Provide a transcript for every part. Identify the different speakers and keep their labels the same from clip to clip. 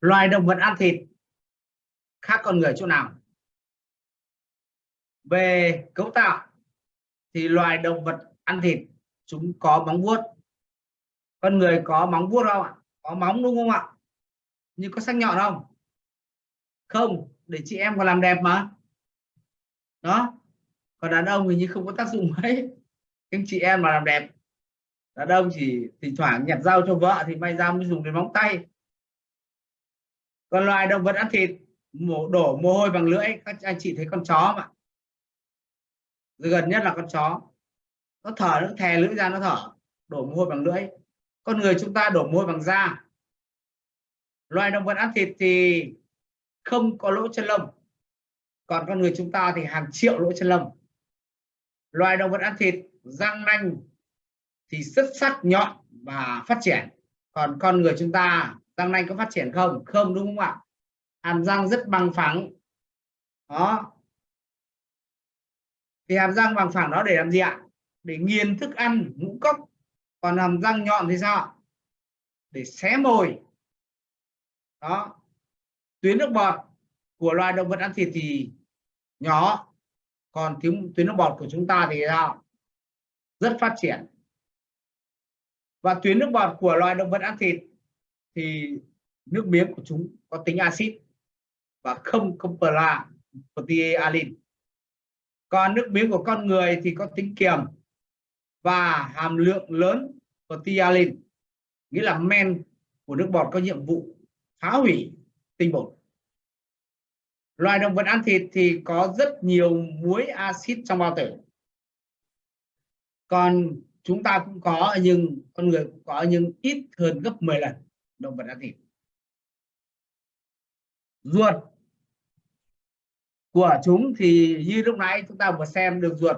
Speaker 1: loài động vật ăn thịt khác con người chỗ nào? Về cấu tạo. Thì loài động vật ăn thịt, chúng có móng vuốt. Con người có móng vuốt không ạ? Có móng đúng không ạ? Nhưng có sắc nhọn không? Không, để chị em còn làm đẹp mà. Đó. Còn đàn ông thì như không có tác dụng mấy. Nhưng chị em mà làm đẹp. Đàn ông chỉ thỉnh thoảng nhặt rau cho vợ thì may ra mới dùng đến móng tay còn loài động vật ăn thịt, mổ, đổ mồ hôi bằng lưỡi, các anh chị thấy con chó mà gần nhất là con chó. Nó thở, nó thè lưỡi ra, nó thở, đổ mồ hôi bằng lưỡi. Con người chúng ta đổ mồ hôi bằng da. Loài động vật ăn thịt thì không có lỗ chân lông. Còn con người chúng ta thì hàng triệu lỗ chân lông. Loài động vật ăn thịt, răng nanh thì rất sắc, nhọn và phát triển. Còn con người chúng ta răng nanh có phát triển không? Không, đúng không ạ? Hàm răng rất bằng phẳng. Đó. Thì hàm răng bằng phẳng đó để làm gì ạ? Để nghiền thức ăn, ngũ cốc. Còn hàm răng nhọn thì sao để xé mồi. Đó. Tuyến nước bọt của loài động vật ăn thịt thì nhỏ. Còn tuyến tuyến nước bọt của chúng ta thì sao rất phát triển. Và tuyến nước bọt của loài động vật ăn thịt thì nước miếng của chúng có tính axit và không không pla protealin còn nước miếng của con người thì có tính kiềm và hàm lượng lớn protealin nghĩa là men của nước bọt có nhiệm vụ phá hủy tinh bột. Loài động vật ăn thịt thì có rất nhiều muối axit trong bao tử. Còn chúng ta cũng có, nhưng con người cũng có, nhưng ít hơn gấp 10 lần động vật ăn thịt ruột của chúng thì như lúc nãy chúng ta vừa xem được ruột.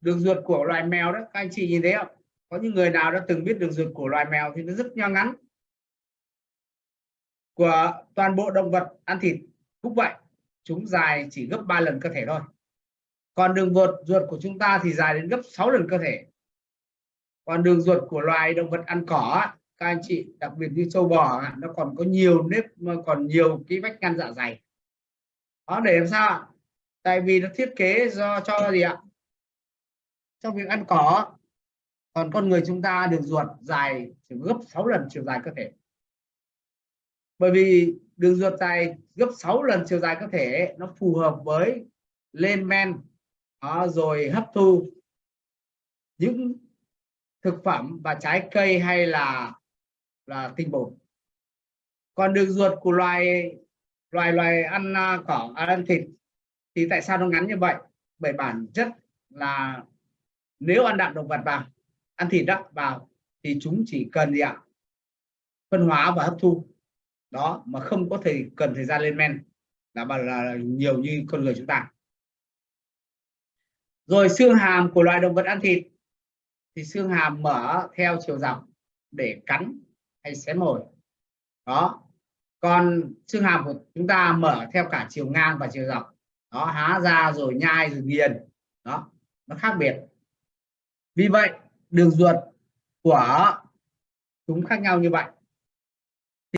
Speaker 1: Đường ruột của loài mèo đó, các anh chị nhìn thấy không? Có những người nào đã từng biết đường ruột của loài mèo thì nó rất nho ngắn. Của toàn bộ động vật ăn thịt, cũng vậy, chúng dài chỉ gấp 3 lần cơ thể thôi. Còn đường ruột ruột của chúng ta thì dài đến gấp 6 lần cơ thể. Còn đường ruột của loài động vật ăn cỏ các anh chị đặc biệt như sâu bò nó còn có nhiều nếp còn nhiều cái vách ngăn dạ dày. Đó để làm sao tại vì nó thiết kế do cho gì ạ? Trong việc ăn cỏ còn con người chúng ta đường ruột dài chỉ gấp 6 lần chiều dài cơ thể. Bởi vì đường ruột dài gấp 6 lần chiều dài cơ thể nó phù hợp với lên men đó, rồi hấp thu những thực phẩm và trái cây hay là là tinh bột. Còn đường ruột của loài loài loài ăn à, cỏ à, ăn thịt thì tại sao nó ngắn như vậy? Bởi bản chất là nếu ăn đạm động vật vào ăn thịt đó vào thì chúng chỉ cần gì ạ? Phân hóa và hấp thu. Đó mà không có thể cần thời gian lên men. Là, là, là nhiều như con người chúng ta. Rồi xương hàm của loài động vật ăn thịt thì xương hàm mở theo chiều dọc để cắn hay xé mồi. Đó. Còn xương hàm của chúng ta mở theo cả chiều ngang và chiều dọc. Đó, há ra rồi nhai rồi nghiền. Đó, nó khác biệt. Vì vậy, đường ruột của chúng khác nhau như vậy.